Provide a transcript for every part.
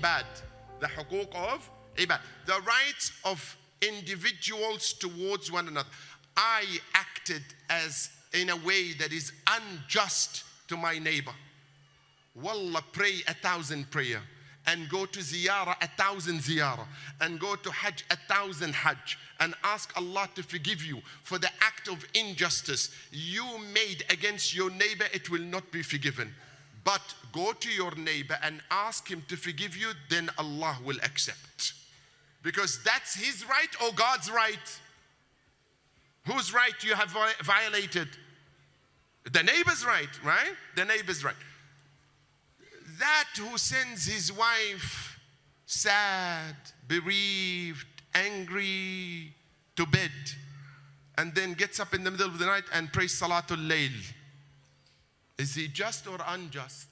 ibad. The hukuk of ibad. The rights of individuals towards one another. I acted as in a way that is unjust to my neighbor. Wallah, pray a thousand prayer and go to ziyarah a thousand ziyarah and go to hajj a thousand hajj and ask Allah to forgive you for the act of injustice you made against your neighbor it will not be forgiven but go to your neighbor and ask him to forgive you then Allah will accept. Because that's his right or God's right? Whose right you have violated? The neighbor's right right? The neighbor's right. That who sends his wife sad, bereaved, angry to bed, and then gets up in the middle of the night and prays Salatul Layl. Is he just or unjust?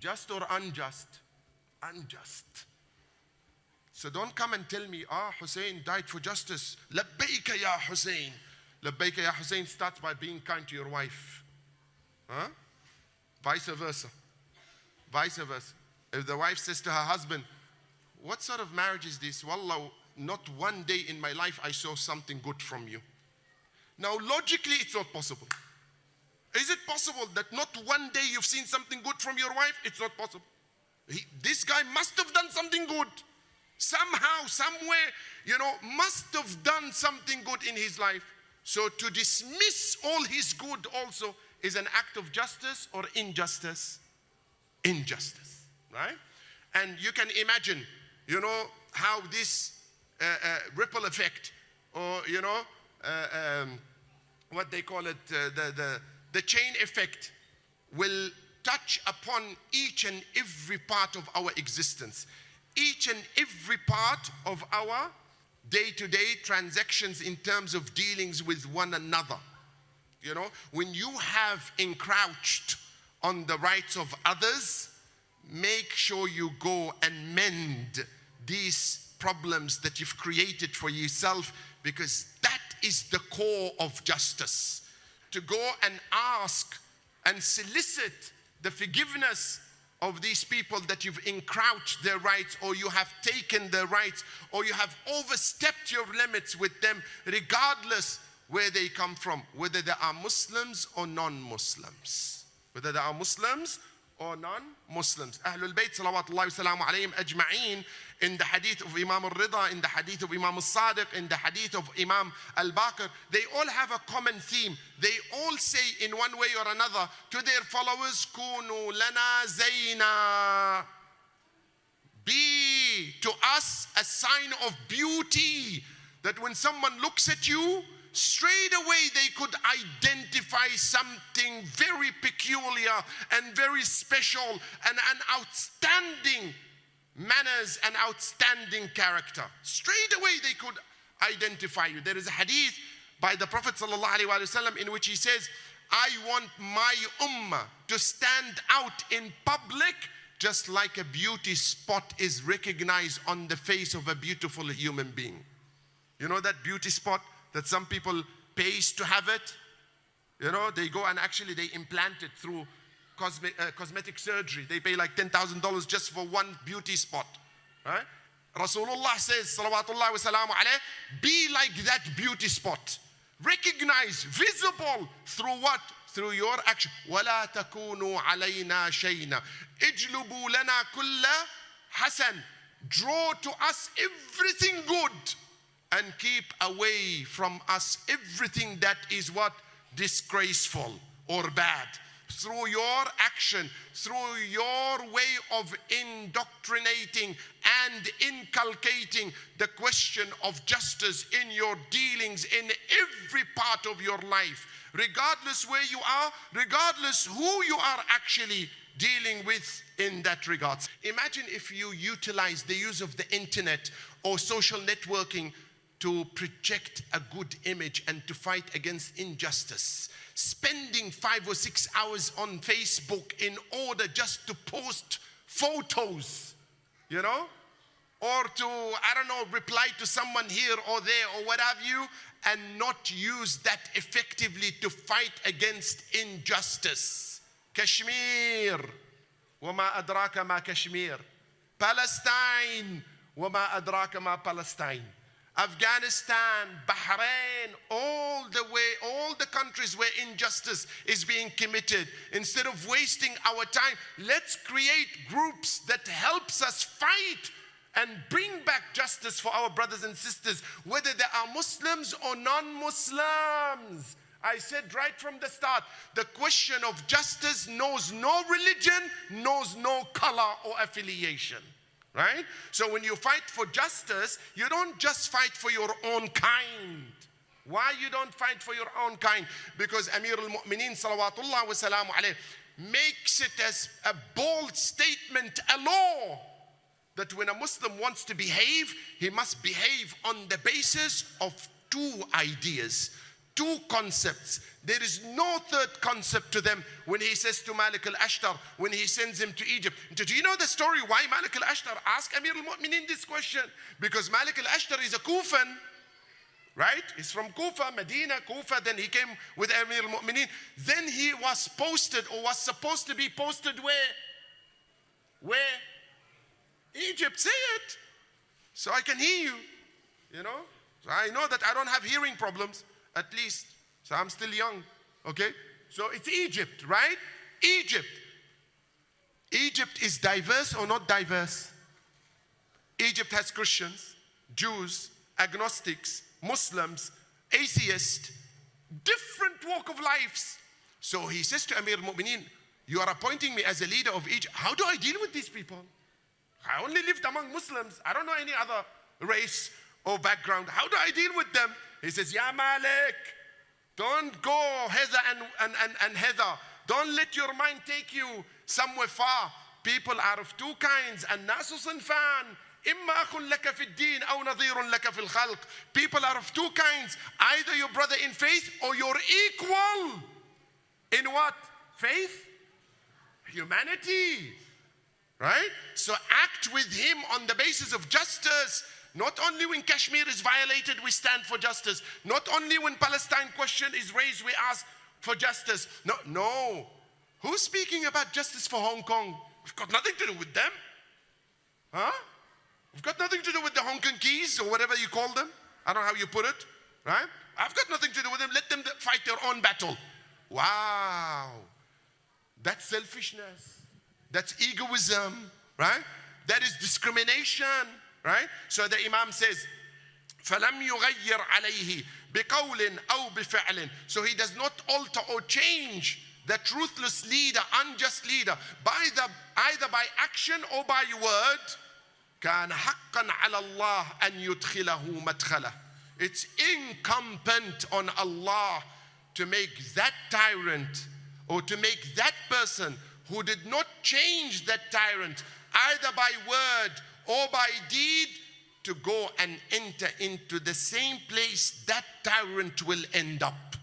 Just or unjust? Unjust. So don't come and tell me, ah, Hussein died for justice. Labbaika ya Hussein. Labbaika ya Hussein starts by being kind to your wife. Huh? Vice versa. Vice versa. If the wife says to her husband, What sort of marriage is this? Wallah, not one day in my life I saw something good from you. Now, logically, it's not possible. Is it possible that not one day you've seen something good from your wife? It's not possible. He, this guy must have done something good. Somehow, somewhere, you know, must have done something good in his life. So to dismiss all his good also is an act of justice or injustice? injustice, right? And you can imagine, you know, how this uh, uh, ripple effect, or, you know, uh, um, what they call it, uh, the, the, the chain effect, will touch upon each and every part of our existence, each and every part of our day to day transactions in terms of dealings with one another. You know, when you have encroached on the rights of others, make sure you go and mend these problems that you've created for yourself because that is the core of justice. To go and ask and solicit the forgiveness of these people that you've encroached their rights or you have taken their rights or you have overstepped your limits with them regardless where they come from, whether they are Muslims or non-Muslims. Whether they are Muslims or non-Muslims. Ahlul Bayt salawatullahi wasalamu alayhim ajma'een in the hadith of Imam al-Rida, in the hadith of Imam al-Sadiq, in the hadith of Imam al-Baqir, they all have a common theme. They all say in one way or another to their followers, Kunu lana zayna. Be to us a sign of beauty that when someone looks at you, straight away they could identify something very peculiar and very special and an outstanding manners and outstanding character. Straight away they could identify you. There is a hadith by the Prophet ﷺ in which he says, I want my ummah to stand out in public just like a beauty spot is recognized on the face of a beautiful human being. You know that beauty spot? that some people pays to have it. You know, they go and actually they implant it through cosme uh, cosmetic surgery. They pay like $10,000 just for one beauty spot. Right? Rasulullah says, salawatullah wa salamu alayh, be like that beauty spot. Recognize, visible through what? Through your action. وَلَا تَكُونُوا عَلَيْنَا شَيْنًا اجْلُبُوا لَنَا كُلَّ حَسَنٍ Draw to us everything good and keep away from us everything that is what disgraceful or bad through your action, through your way of indoctrinating and inculcating the question of justice in your dealings in every part of your life, regardless where you are, regardless who you are actually dealing with in that regard. Imagine if you utilize the use of the internet or social networking to project a good image and to fight against injustice. Spending five or six hours on Facebook in order just to post photos, you know, or to, I don't know, reply to someone here or there or what have you, and not use that effectively to fight against injustice. Kashmir. وما أدراك ما كشمير Palestine. وما أدراك ما Palestine. Afghanistan, Bahrain, all the way, all the countries where injustice is being committed. Instead of wasting our time, let's create groups that helps us fight and bring back justice for our brothers and sisters, whether they are Muslims or non-Muslims. I said right from the start, the question of justice knows no religion, knows no color or affiliation right? So when you fight for justice, you don't just fight for your own kind. Why you don't fight for your own kind? Because Amir al-Mu'mineen salawatullah wa alayh makes it as a bold statement, a law, that when a Muslim wants to behave, he must behave on the basis of two ideas two concepts. There is no third concept to them when he says to Malik al-Ashtar, when he sends him to Egypt. Do you know the story why Malik al-Ashtar asked Amir al-Mu'minin this question? Because Malik al-Ashtar is a Kufan, right? He's from Kufa, Medina, Kufa. Then he came with Amir al-Mu'minin. Then he was posted or was supposed to be posted where? Where? Egypt, say it. So I can hear you, you know? So I know that I don't have hearing problems at least. So I'm still young, okay? So it's Egypt, right? Egypt. Egypt is diverse or not diverse? Egypt has Christians, Jews, agnostics, Muslims, atheists, different walk of lives. So he says to Amir al-Mu'mineen, you are appointing me as a leader of Egypt. How do I deal with these people? I only lived among Muslims. I don't know any other race or background. How do I deal with them? He says, Ya Malik, don't go hither and, and, and, and hither. Don't let your mind take you somewhere far. People are of two kinds. الناس صنفان إما أخ لك في الدين أو نظير لك في الخلق. People are of two kinds. Either your brother in faith or your equal. In what? Faith? Humanity. Right? So act with him on the basis of justice not only when Kashmir is violated, we stand for justice. Not only when Palestine question is raised, we ask for justice. No, no. Who's speaking about justice for Hong Kong? We've got nothing to do with them. Huh? We've got nothing to do with the Hong Kong keys or whatever you call them. I don't know how you put it, right? I've got nothing to do with them. Let them fight their own battle. Wow. That's selfishness. That's egoism, right? That is discrimination. Right? So the Imam says, فَلَمْ يُغَيِّرْ عَلَيْهِ بِقَوْلٍ أَوْ بِفِعْلٍ So he does not alter or change the truthless leader, unjust leader, by the, either by action or by word. كان حقا على الله أن يدخله مدخله. It's incumbent on Allah to make that tyrant or to make that person who did not change that tyrant either by word or by deed to go and enter into the same place that tyrant will end up.